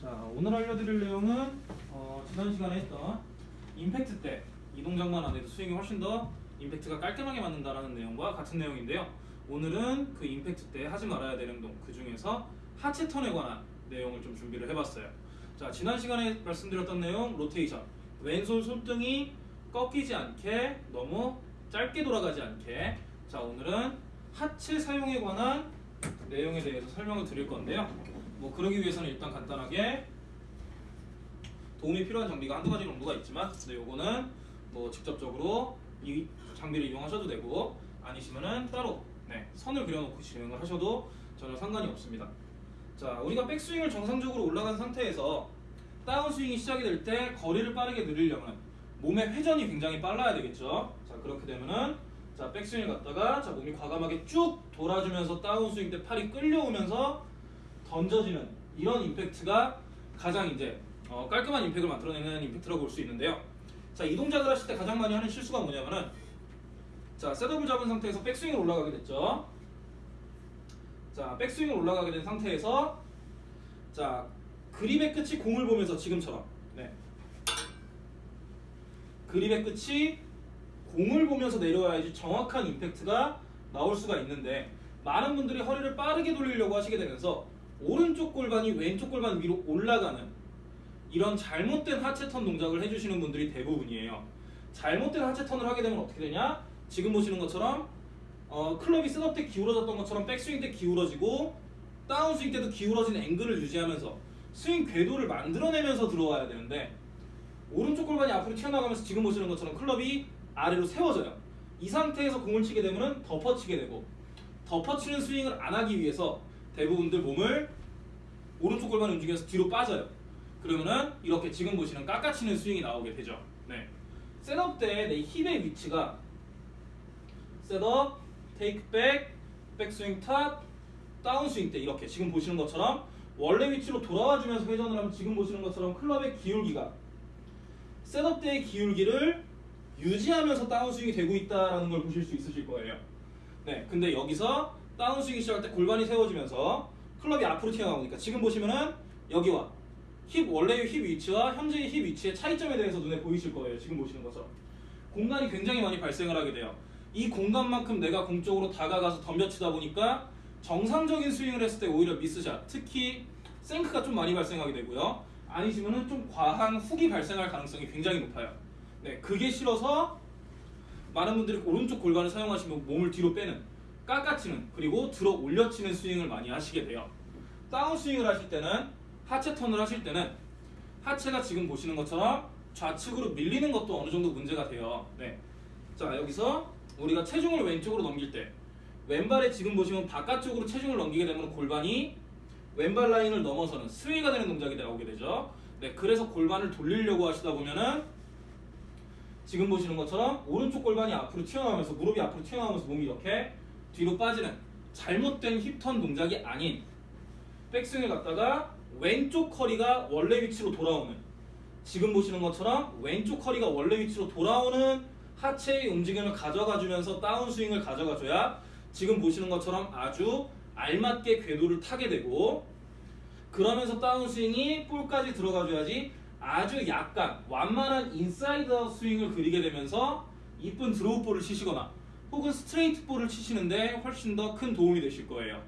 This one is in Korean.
자, 오늘 알려드릴 내용은 어, 지난 시간에 했던 임팩트 때 이 동작만 안 해도 스윙이 훨씬 더 임팩트가 깔끔하게 맞는다라는 내용과 같은 내용인데요. 오늘은 그 임팩트 때 하지 말아야 되는 운동 그 중에서 하체 턴에 관한 내용을 좀 준비를 해봤어요. 자, 지난 시간에 말씀드렸던 내용 로테이션 왼손 손등이 꺾이지 않게 너무 짧게 돌아가지 않게 자 오늘은 하체 사용에 관한 내용에 대해서 설명을 드릴 건데요. 뭐 그러기 위해서는 일단 간단하게 도움이 필요한 장비가 한두 가지 정도가 있지만 근데 요거는 뭐 직접적으로 이 장비를 이용하셔도 되고 아니시면은 따로 네, 선을 그려놓고 진행을 하셔도 전혀 상관이 없습니다. 자, 우리가 백스윙을 정상적으로 올라간 상태에서 다운스윙이 시작이 될 때 거리를 빠르게 늘리려면 몸의 회전이 굉장히 빨라야 되겠죠. 자, 그렇게 되면은 자, 백스윙을 갔다가 자, 몸이 과감하게 쭉 돌아주면서 다운스윙 때 팔이 끌려오면서 던져지는 이런 임팩트가 가장 이제 어, 깔끔한 임팩트를 만들어내는 임팩트라고 볼 수 있는데요. 자, 이 동작을 하실 때 가장 많이 하는 실수가 뭐냐면은 자, 셋업을 잡은 상태에서 백스윙을 올라가게 됐죠. 자, 백스윙을 올라가게 된 상태에서 자, 그립의 끝이 공을 보면서 지금처럼 네. 그립의 끝이 공을 보면서 내려와야지 정확한 임팩트가 나올 수가 있는데 많은 분들이 허리를 빠르게 돌리려고 하시게 되면서 오른쪽 골반이 왼쪽 골반 위로 올라가는 이런 잘못된 하체 턴 동작을 해주시는 분들이 대부분이에요. 잘못된 하체 턴을 하게 되면 어떻게 되냐? 지금 보시는 것처럼 어, 클럽이 셋업 때 기울어졌던 것처럼 백스윙 때 기울어지고 다운스윙 때도 기울어진 앵글을 유지하면서 스윙 궤도를 만들어내면서 들어와야 되는데 오른쪽 골반이 앞으로 튀어나가면서 지금 보시는 것처럼 클럽이 아래로 세워져요. 이 상태에서 공을 치게 되면 덮어치게 되고 덮어치는 스윙을 안 하기 위해서 대부분들 몸을 오른쪽 골반을 움직여서 뒤로 빠져요. 그러면은 이렇게 지금 보시는 깎아치는 스윙이 나오게 되죠. 네. 셋업 때 내 힙의 위치가 셋업, 테이크 백, 백스윙 탑, 다운스윙 때 이렇게 지금 보시는 것처럼 원래 위치로 돌아와 주면서 회전을 하면 지금 보시는 것처럼 클럽의 기울기가 셋업 때의 기울기를 유지하면서 다운스윙이 되고 있다는 걸 보실 수 있으실 거예요. 네, 근데 여기서 다운스윙이 시작할 때 골반이 세워지면서 클럽이 앞으로 튀어나오니까 지금 보시면은 여기와 힙 원래의 힙 위치와 현재의 힙 위치의 차이점에 대해서 눈에 보이실 거예요. 지금 보시는 것처럼 공간이 굉장히 많이 발생을 하게 돼요. 이 공간만큼 내가 공 쪽으로 다가가서 덤벼치다 보니까 정상적인 스윙을 했을 때 오히려 미스샷, 특히 생크가 좀 많이 발생하게 되고요. 아니시면은 좀 과한 훅이 발생할 가능성이 굉장히 높아요. 네, 그게 싫어서 많은 분들이 오른쪽 골반을 사용하시면 몸을 뒤로 빼는 깎아치는 그리고 들어 올려치는 스윙을 많이 하시게 돼요. 다운 스윙을 하실 때는 하체 턴을 하실 때는 하체가 지금 보시는 것처럼 좌측으로 밀리는 것도 어느 정도 문제가 돼요. 네. 자 여기서 우리가 체중을 왼쪽으로 넘길 때 왼발에 지금 보시면 바깥쪽으로 체중을 넘기게 되면 골반이 왼발 라인을 넘어서는 스윙가 되는 동작이 나오게 되죠. 네, 그래서 골반을 돌리려고 하시다 보면은 지금 보시는 것처럼 오른쪽 골반이 앞으로 튀어나오면서 무릎이 앞으로 튀어나오면서 몸이 이렇게 뒤로 빠지는 잘못된 힙턴 동작이 아닌 백스윙을 갖다가 왼쪽 허리가 원래 위치로 돌아오는 지금 보시는 것처럼 왼쪽 허리가 원래 위치로 돌아오는 하체의 움직임을 가져가 주면서 다운스윙을 가져가 줘야 지금 보시는 것처럼 아주 알맞게 궤도를 타게 되고 그러면서 다운스윙이 볼까지 들어가 줘야지 아주 약간 완만한 인사이드 스윙을 그리게 되면서 이쁜 드로우 볼을 치시거나 혹은 스트레이트 볼을 치시는데 훨씬 더 큰 도움이 되실 거예요.